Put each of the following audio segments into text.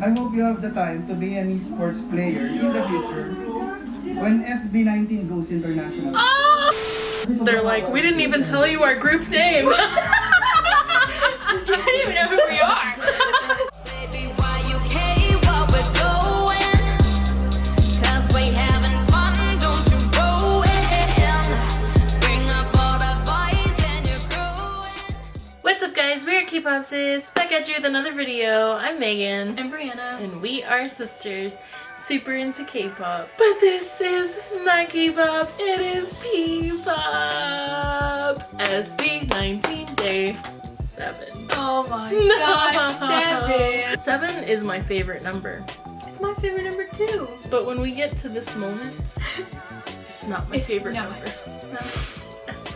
I hope you have the time to be an esports player in the future when SB19 goes international. Oh! They're like, we didn't even tell you our group name. K-Popsis, back at you with another video. I'm Megan. I'm Brianna. And we are sisters, super into K-pop. But this is not K-pop, it is P-pop. SB19 Day 7. Oh my gosh, seven. Seven is my favorite number. It's my favorite number too. But when we get to this moment, it's not my It's favorite not. number.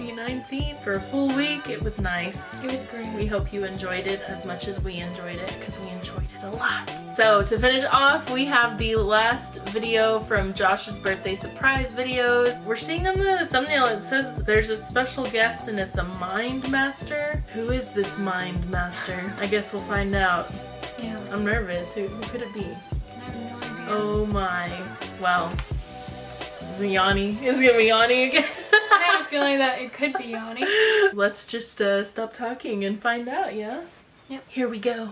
SB19 for a full week, it was nice. It was great. We hope you enjoyed it as much as we enjoyed it because we enjoyed it a lot. So to finish off, we have the last video from Josh's birthday surprise videos. We're seeing on the thumbnail it says there's a special guest and it's a mind master. Who is this mind master? I guess we'll find out. Yeah. I'm nervous. Who, who could it be? I have no idea. Oh my. Well. Yanni? Is gonna be Yanni again? I have a feeling that it could be Yanni. Let's just uh, stop talking and find out, yeah? Yep. Here we go.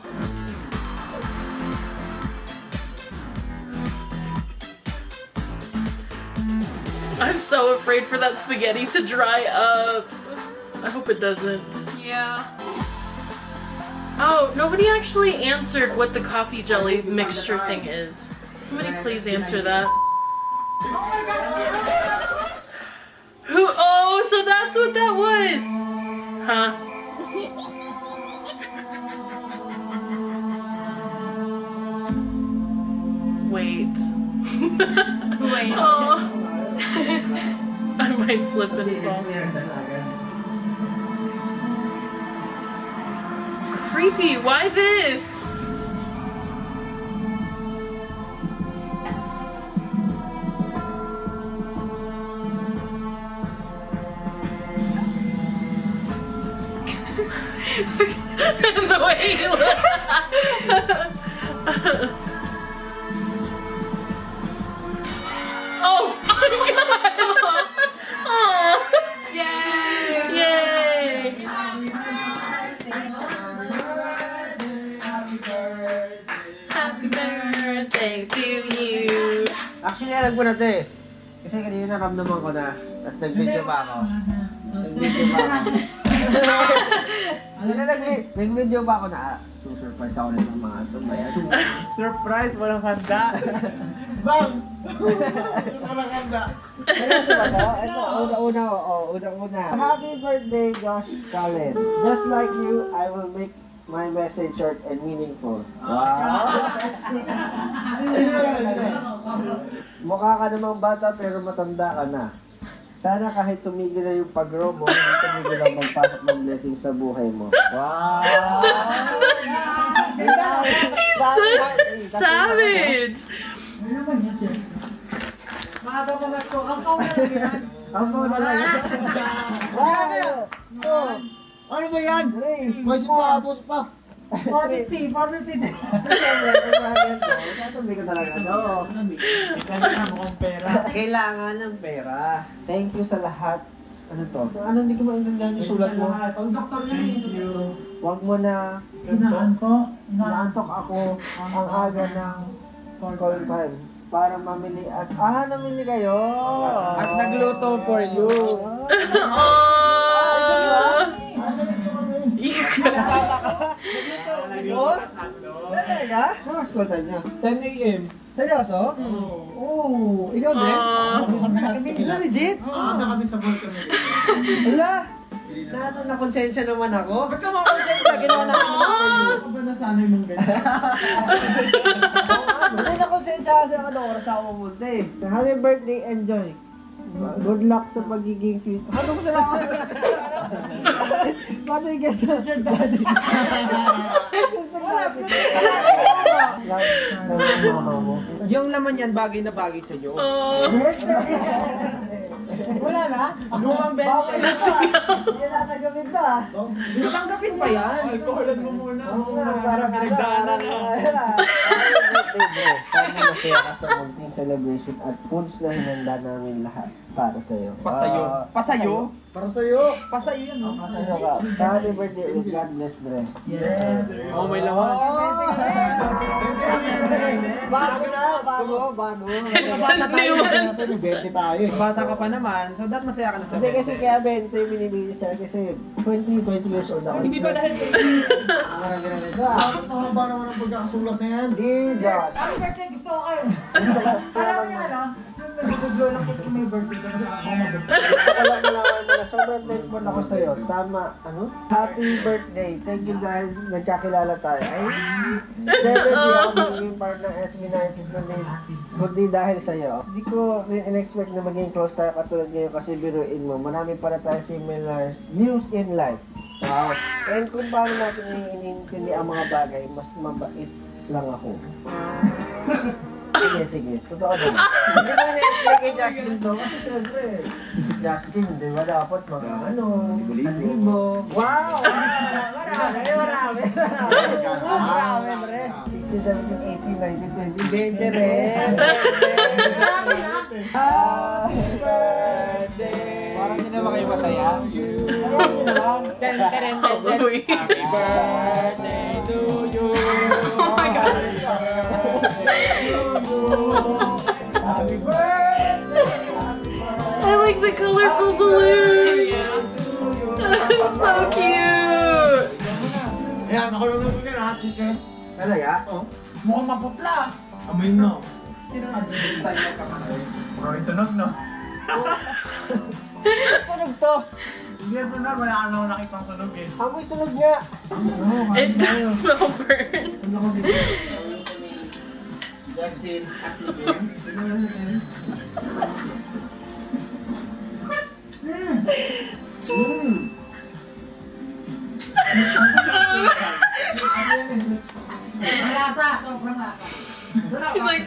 I'm so afraid for that spaghetti to dry up. I hope it doesn't. Yeah. Oh, nobody actually answered what the coffee jelly mixture thing is. Somebody please answer that. Who? Oh, so that's what that was. Huh? Wait. Wait. Oh. I might slip and fall. Creepy. Why this? Way he looked. oh my god! Aw. Yay! Yay! Happy birthday to you. Actually, alam ko na to eh. Kasi kanina naramdaman ko na. Tapos nag-video pa ako. Nag-video pa ako. Na nag- nag-video pa ako na ah, susurprise ako nito mga tumbayan. Surprise! Walang handa! Bang! Walang handa! Seryoso ba to? Ito, una-una ko. Oh, una-una. Happy birthday, Josh Cullen. Just like you, I will make my message short and meaningful. Wow! Mukha ka namang bata pero matanda ka na. Sana kahit tumigil na yung pagrobo, hindi tumigil ang magpasok ng blessing sa buhay mo. Wow! He's so savage! Ano naman yan, ko. Ang kawa na yan. Ang kawa na yan. Wow! Ano ba yan? Boys pa, boys pa. 450, 450 din. Siyempre, kung maganda, Kailangan mo pera. Kailangan ng pera. Thank you sa lahat. Ano to? Ano hindi ko maintindihan yung sulat mo? Pag doktor niya yun. Eh. Huwag mo na inaantok. Inaantok ako ang aga ng call time para mamili at ah namili kayo at nagluto for you. Ah. Oh! Kasi ka oh talaga ano school time niya 10 a.m. seryoso oo ikaw din Aww. legit Oo, na kami sa balcony. wala na ano na konsensya naman ako ba't ka makonsensya ginawa na Ako ba nasanay mong ganyan? Hindi na konsensya kasi ako ano oras na ako pumunta eh. Happy birthday, enjoy. Good luck sa pagiging fit. Ano ko sila ako? Ganda? Future daddy. Wala, future mo. Yung laman yan, bagay na bagay sa iyo. Oh. Wala na? Lumang benta. Bawal na ba? Hindi na nagawin na. Tanggapin pa yan. Alkoholan mo muna. Oo nga, parang ano, parang ano. masaya ka sa munting celebration at foods na hinanda namin lahat para sa'yo. Pasayo. Ah, Pasayo? Para sa'yo. Pasayo yan, no? Pasayo ka. Happy birthday with God bless, Dre. Yes. Oh, may laman. Bago na, bago, bago. Bata tayo. 20 tayo eh. Bata ka pa naman, so dapat masaya ka na sa Hindi kasi kaya 20 binibigay siya kasi 20, 20 years old ako. Hindi ba dahil Marami na nila. Bakit mahaba naman ang pagkakasulat na yan? Dear Josh. Ano birthday gusto ko kayo? Gusto ko, Alam mo yan? Nung nag-blow lang kita birthday kasi ako mag-birthday. Wala malaman mo na sobrang thankful ako sa'yo. Tama, ano? Happy birthday. Thank you guys. Nagkakilala tayo. Ay, di ako magiging part ng SB19 kundi, kundi dahil sa'yo. Hindi ko rin in-expect na maging close tayo katulad ngayon kasi biruin mo. Marami para tayo similar views in life. Wow. And kung paano natin iniintindi ang mga bagay, mas mabait lang ako. Sige, sige. Totoo naman. Hindi ko na-expect kay Justin to. Kasi syempre, Justin, di ba dapat mga ano, libo. Wow! Marami, marami, marami. Marami, pre. 16, 17, 18, 19, 20, 20 rin. Marami na. Happy birthday! Parang hindi naman kayo masaya. Uy. birthday I like the colorful balloons. so cute. Ayan, nakululog ka na, chicken. Talaga? Mukhang maputla. Amoy no. Amoy sunog no. Ba't sunog to? Hindi yan sunog, wala ka naman nakitang sunog eh. Amoy sunog nga. It does smell burnt. Hindi ako dito. Justin at Living. Malasa, sobrang lasa. Sarap. He's like,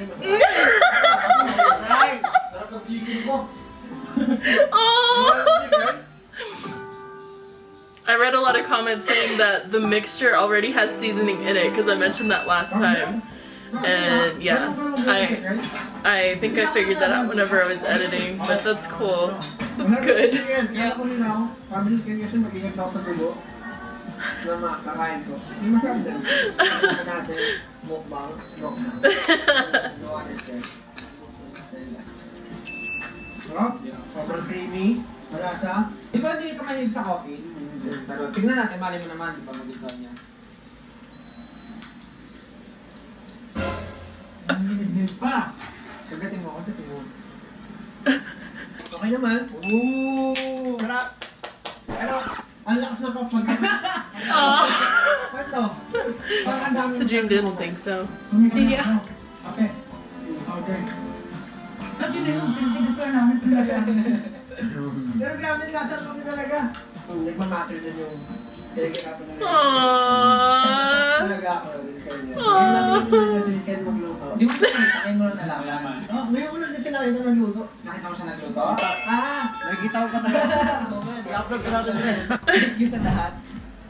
Sarap ng chicken ko. oh. I read a lot of comments saying that the mixture already has seasoning in it because I mentioned that last time. And yeah, I I think I figured that out whenever I was editing, but that's cool. That's good. Kaya ko rin ako, pabili kayo kasi mag-ingat ako sa dugo na makakain ko. Hindi masarap din. Ano natin? Mukbang. Mukbang. No honesty. Sarap. Sobrang creamy. Malasa. Di ba hindi ka mahilig sa coffee? Pero tignan natin, mali mo naman, di ba magustuhan niya? Ang linid pa. Kagatin mo, kagatin mo. Okay naman. Ooh! Sarap. Pero, ang lakas na papagkakas. Aw. Ano? Parang ang dami. So Jim didn't think so. Yeah. Okay. Okay. Kasi din yung pinipinito namin talaga. Pero grabe nasa kami talaga. Nagmamatter din yung. Aww. Talaga ako rin kayo niya. Aww. Ngayon natin yung na si Ken magluto. Di mo nakita, kayo mo na nalaman. Oh, ngayon ko lang din siya nakita ng luto. Nakita ko siya nagluto? Ah! Nakikita ko pa sa I-upload ko natin rin. Thank you sa lahat.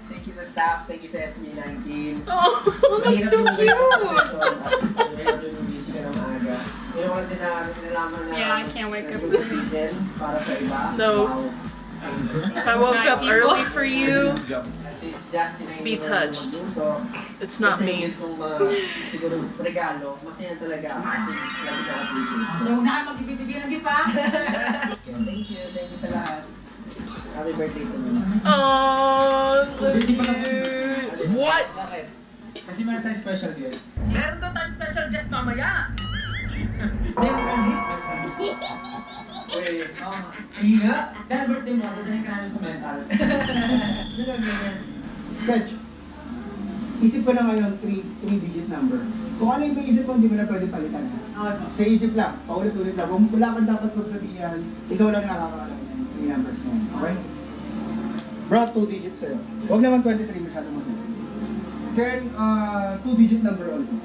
Thank you sa staff. Thank you sa SB19. Oh, that's so cute. Ngayon yung busy ka ng maaga. Ngayon ko lang din na nalaman na Yeah, I can't wake up. nag-decision para sa iba. No. Wow. I woke up early for you be touched. It's not me. Thank you, thank you. Happy birthday to me. Aww, What? Special guest. Special guest mamaya. Wait, birthday mental. Sech, isip ko na ngayon 3-digit number. Kung ano yung isip mo, hindi mo na pwede palitan. Ha? Sa isip lang, paulit-ulit lang. Wala wala kang dapat magsabihan, ikaw lang nakakaalam ng 3 numbers na yun. Okay? Bro, 2 digits sa'yo. Huwag naman 23 masyadong madali. Then, uh, 2-digit number also.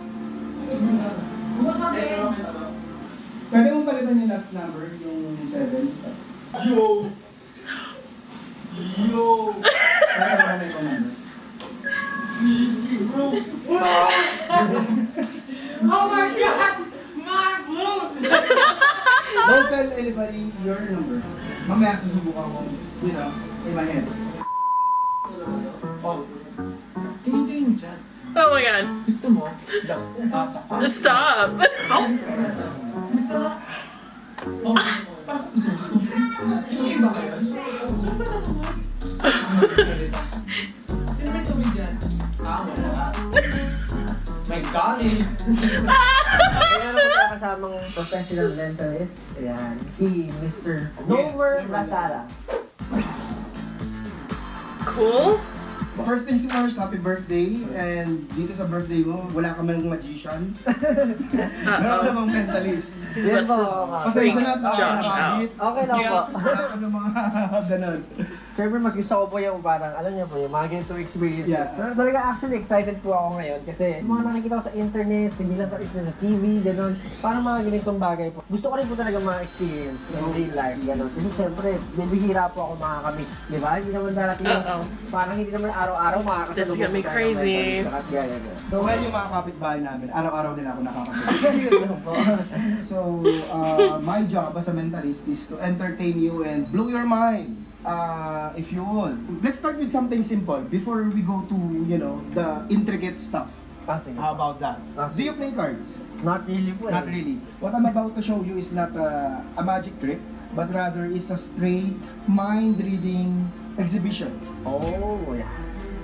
Pwede mo palitan yung last number, yung 7. Yo! Yo! Palitan mo na yung number. Your number. Mamaya susubukan ko, you know, in my head. Oh. Tingin-tingin mo dyan. Oh my god. Gusto mo? Daw. Stop. Professional mentalist. Ayan, si Mr. Nomer Lasara. Cool. First things first, happy birthday. And dito sa birthday mo, wala ka man magician. Meron ka namang mentalist. Yan po. Pasensya na, Josh nakakabit. Okay lang po. Wala ka ng mga ganon. Siyempre, mas gusto ko po yung parang, alam niyo po, yung mga ganito experiences. Yeah. Pero talaga actually excited po ako ngayon kasi mga nakikita ko sa internet, hindi lang sa, sa TV, gano'n. Parang mga ganitong bagay po. Gusto ko rin po talaga ma-experience in real life, gano'n. Kasi siyempre, bibihira po ako makakamit. Di ba? Hindi naman darating yung, Uh-oh. parang hindi naman araw-araw makakasalubong po tayo ng crazy. So, well, yung mga kapitbahay namin, araw-araw nila ako po. So, uh, my job as a mentalist is to entertain you and blow your mind. Uh, if you would. Let's start with something simple before we go to, you know, the intricate stuff. Ah, sige. How about that? Ah, Do you play cards? Not really po eh. Not really. What I'm about to show you is not a, a magic trick, but rather is a straight mind reading exhibition. Oh, yeah.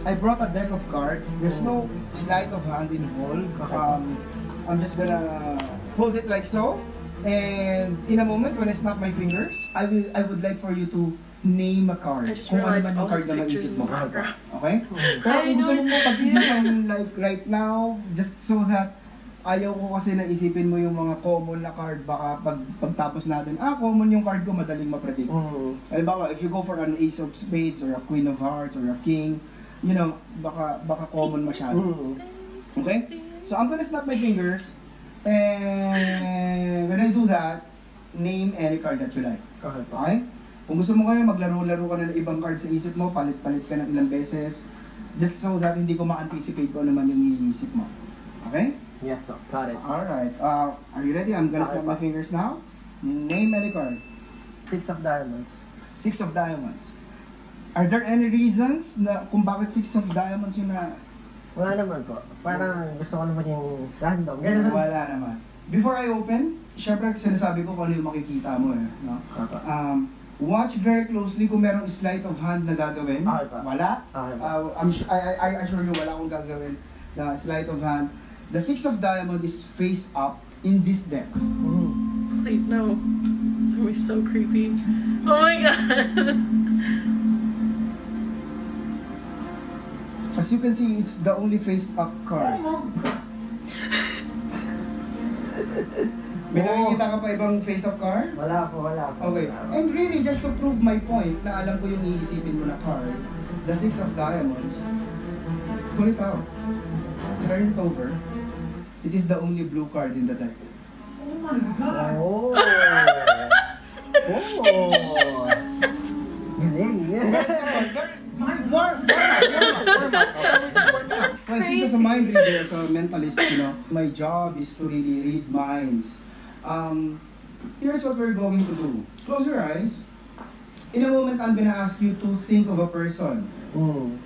I brought a deck of cards. There's no sleight of hand involved. Um, I'm just gonna hold it like so. And in a moment, when I snap my fingers, I will. I would like for you to name a card. I just Kung ano man yung card na maisip mo. Okay? Pero kung gusto mo noticed mo that pag-isipan like right now, just so that ayaw ko kasi na isipin mo yung mga common na card baka pag pagtapos natin, ah, common yung card ko, madaling ma-predict. Mm. Halimbawa, if you go for an ace of spades or a queen of hearts or a king, you know, baka baka common masyado. Mm. Okay? So I'm gonna snap my fingers and when I do that, name any card that you like. Okay. Okay? Kung gusto mo kayo, maglaro-laro ka na ng ibang card sa isip mo, palit-palit ka ng ilang beses, just so that hindi ko ma-anticipate ko ano naman yung iniisip mo. Okay? Yes, sir. Got it. Alright. Uh, are you ready? I'm gonna snap my fingers now. Name any card. Six of diamonds. Six of Diamonds. Are there any reasons na kung bakit Six of Diamonds yung na Wala naman po. Parang gusto ko naman yung random. Ganun. wala naman? Before I open, syempre sinasabi ko kung ano yung makikita mo eh. No? Okay. Um, watch very closely kung merong sleight of hand na gagawin. Okay pa. Wala. Okay pa. Uh, I'm I, I, I assure you wala akong gagawin na sleight of hand. The Six of Diamond is face up in this deck. Mm. Please no. It's gonna be so creepy. Oh my god. As you can see, it's the only face up card. May Oh. nakikita ka pa ibang face up card? Wala po, wala po. Okay. And really, just to prove my point na alam ko yung iisipin mo na card, the Six of Diamonds, pull it out. Turn it over. It is the only blue card in the deck. Oh! oh! Galing. Very simple. Very, it's warm, warm up, warm up, warm up. Well, since as a mind reader, as a mentalist, you know, my job is to really read minds. Um, here's what we're going to do. Close your eyes. In a moment, I'm gonna ask you to think of a person. Mm.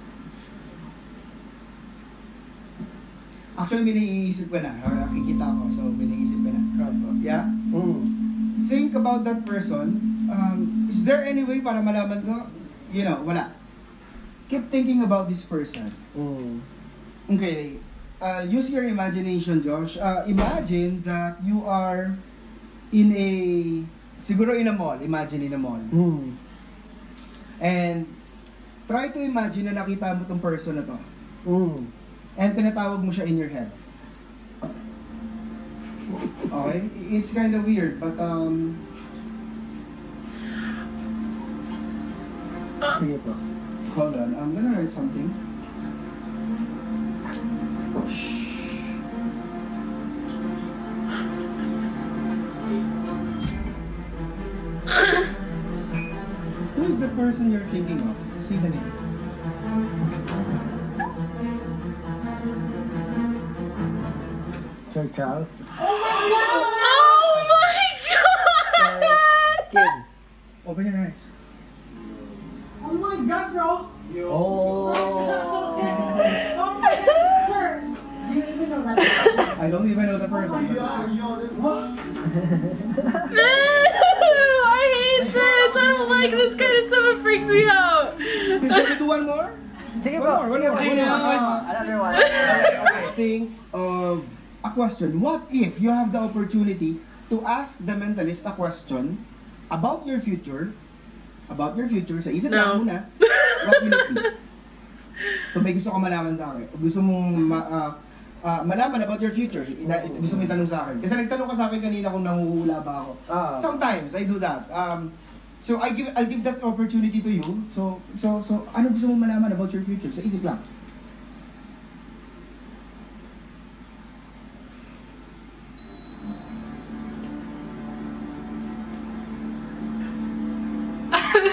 Actually, may naiisip ko na. Ah, Nakikita ko, so may naiisip ko na. Yeah? Mm. Think about that person. Um, is there any way para malaman ko? You know, wala. Keep thinking about this person. Mm. Okay. Uh, use your imagination, Josh. Uh, imagine that you are in a, siguro in a mall. Imagine in a mall. Mm. And try to imagine na nakita mo tong person na to. Mm. And tinatawag mo siya in your head. Okay? It's kind of weird, but um, Sige po. hold on. I'm gonna write something. Person you're thinking of? Say the name. Sir Charles. Oh my god! Oh my god! Charles Kid. Open your eyes. Oh my God, bro! Oh. Oh my God, sir! You even know that? I don't even know the person. Oh what? Sige One po. more, one more. One more. Another one. Okay, think of a question. What if you have the opportunity to ask the mentalist a question about your future? About your future. Sa isip No. lang muna. What will it be? So may gusto ka malaman sa akin. Gusto mong ma, ah, ah, malaman about your future. Ina, gusto mo itanong sa akin. Kasi nagtanong ka sa akin kanina kung nanguhula ba ako. Ah. Sometimes I do that. Um, so I give I'll give that opportunity to you. So so so ano gusto mo malaman about your future? Sa isip lang.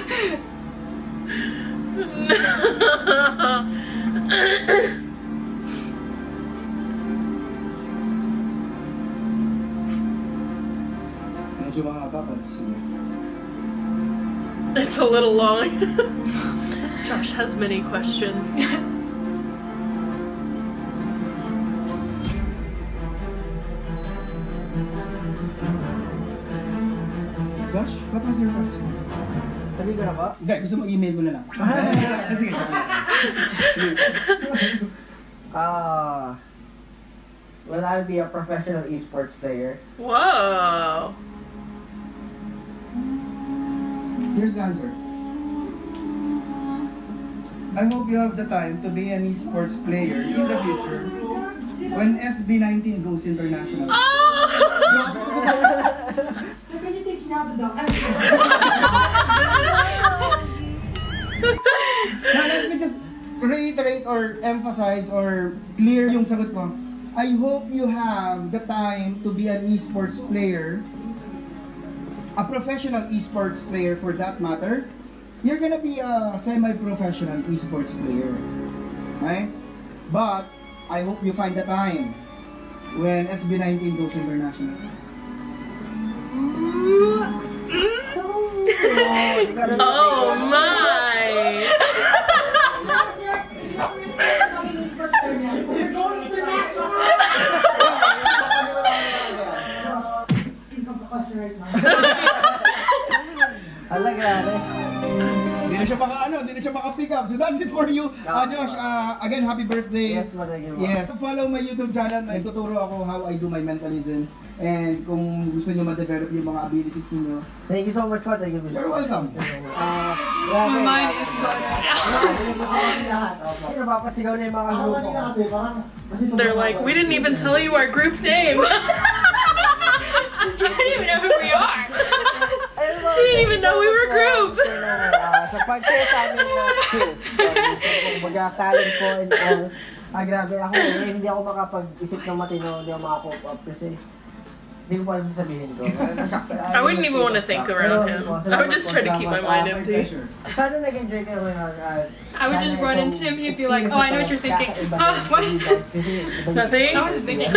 Medyo mahaba, but sige. It's a little long. Josh has many questions. Josh, what was your question? Sabi ko na ba? Hindi, gusto mo email mo na lang. Ah, sige, sige. Ah. Will I be a professional esports player? Whoa. Here's the answer. I hope you have the time to be an esports player in the future when SB19 goes international. Oh! So can you teach me how to dunk? Now, let me just reiterate or emphasize or clear yung sagot ko. I hope you have the time to be an esports player, a professional esports player for that matter. You're gonna be a semi-professional esports player. Okay? But, I hope you find the time when SB19 goes international. Oh my! Question right now. Hala, grabe. Hindi na siya maka ano, hindi na siya maka-pick up. So that's it for you. Uh, Josh, uh, again, happy birthday. Yes, matagin mo. Yes. Follow my YouTube channel. Nagtuturo ako how I do my mentalism. And kung gusto niyo ma-develop yung mga abilities niyo, Thank you so much po. Thank you. you're welcome. Ah, grabe. Mine is gone. lahat. Opo. Ay, na yung mga grupo. kanina kasi parang... kasi They're like, we didn't even tell you our group name. I don't even know who we are. We didn't even know we were a group. Sa pag-share sa amin ng skills. Kumbaga talent ko and all. Ah, grabe ako. eh, Hindi ako makapag-isip ng matino. Hindi ako makakope up kasi hindi ko pa alam sasabihin ko. I wouldn't even want to think around him. I would just try to keep my mind empty. Sana nag-enjoy kayo ngayon. ah, I would just run into him, he'd be like, "Oh, I know what you're thinking." ng what? Nothing? I wasn't thinking.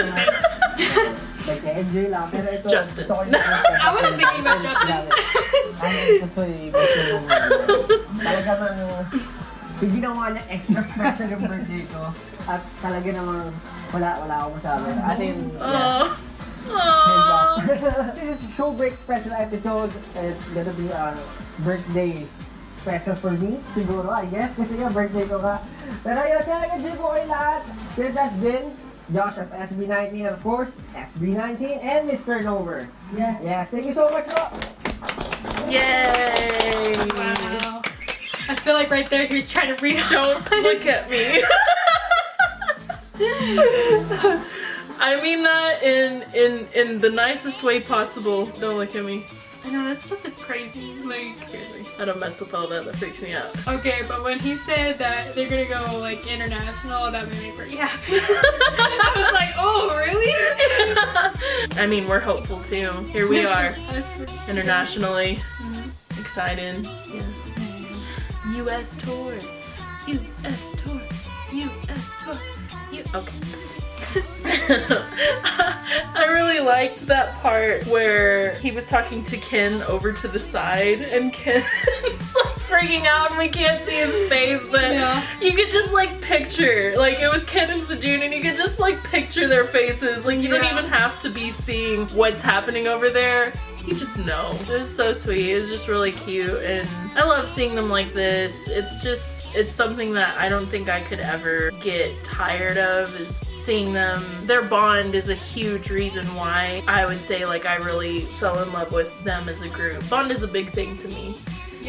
Nag-enjoy lang. Pero ito, Justin. gusto ko yung I wasn't thinking about Justin. Ano gusto eh, gusto yung talaga mang yung ginawa niya extra special yung birthday ko at talaga namang wala wala akong masabi. As in, yeah. This is show break special episode. It's gonna be a birthday special for me, siguro, I guess. Kasi nga, birthday ko ka. Pero yun, kaya nag-enjoy po kayo lahat. This has been Josh of SB19, and of course, SB19 and Mr. Nover. Yes. Yes, thank you so much po. Yay! Wow. I feel like right there he's trying to read Don't look at me. I mean that in in in the nicest way possible. Don't look at me. I know that stuff is crazy. Like me. I don't mess with all that. That freaks me out. Okay, but when he said that they're gonna go like international, that made me pretty happy. I was like, oh really? I mean, we're hopeful too. Here we are, That's pretty- internationally mm-hmm. excited. Yeah. U.S. tour, U.S. tour, U.S. tour. U- okay. I really liked that part where he was talking to Ken over to the side and Ken's like freaking out and we can't see his face, but Yeah. you could just like picture, like it was Ken and Sejun and you could just like picture their faces. Like you don't even have to be seeing what's happening over there. You just know. It was so sweet. It was just really cute and I love seeing them like this. It's just, it's something that I don't think I could ever get tired of is seeing them. Their bond is a huge reason why I would say like I really fell in love with them as a group. Bond is a big thing to me.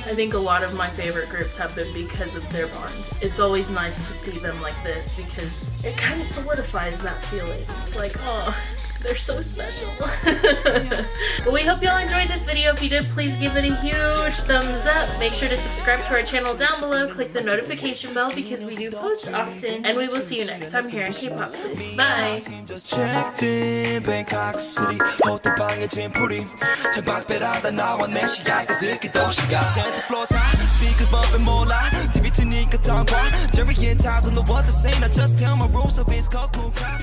I think a lot of my favorite groups have been because of their bond. It's always nice to see them like this because it kind of solidifies that feeling. It's like, oh, they're so special. but we hope y'all enjoyed this video. If you did, please give it a huge thumbs up. Make sure to subscribe to our channel down below. Click the notification bell because we do post often. And we will see you next time here in K-Pop Sis. Bye! team just checked in Bangkok City 호텔 방에 짐풀이 창밖배라다 나와 내 시야가 듣기 도시가 Santa Claus high speakers bumping 몰라 TV 트니까 tongue Jerry and Todd don't know what to say Now just tell my rules of his cool crowd